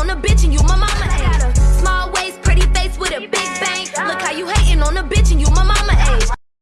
on a bitch